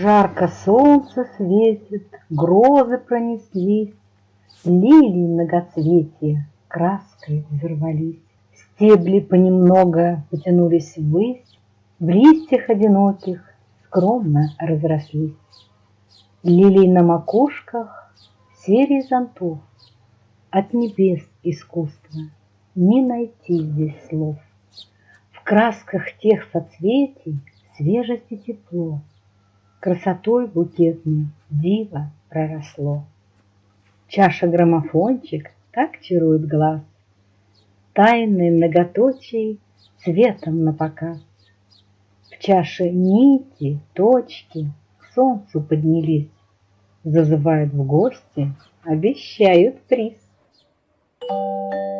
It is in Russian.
Жарко солнце светит, грозы пронеслись, Лилии многоцветия краской взорвались. Стебли понемного потянулись ввысь, В листьях одиноких скромно разрослись. Лилий на макушках серии зонтов, От небес искусства не найти здесь слов. В красках тех соцветий свежесть и тепло, Красотой букетной диво проросло. Чаша граммофончик так чарует глаз, Тайны многоточий цветом напоказ. В чаше нити, точки к солнцу поднялись, Зазывают в гости, обещают приз. Thank you.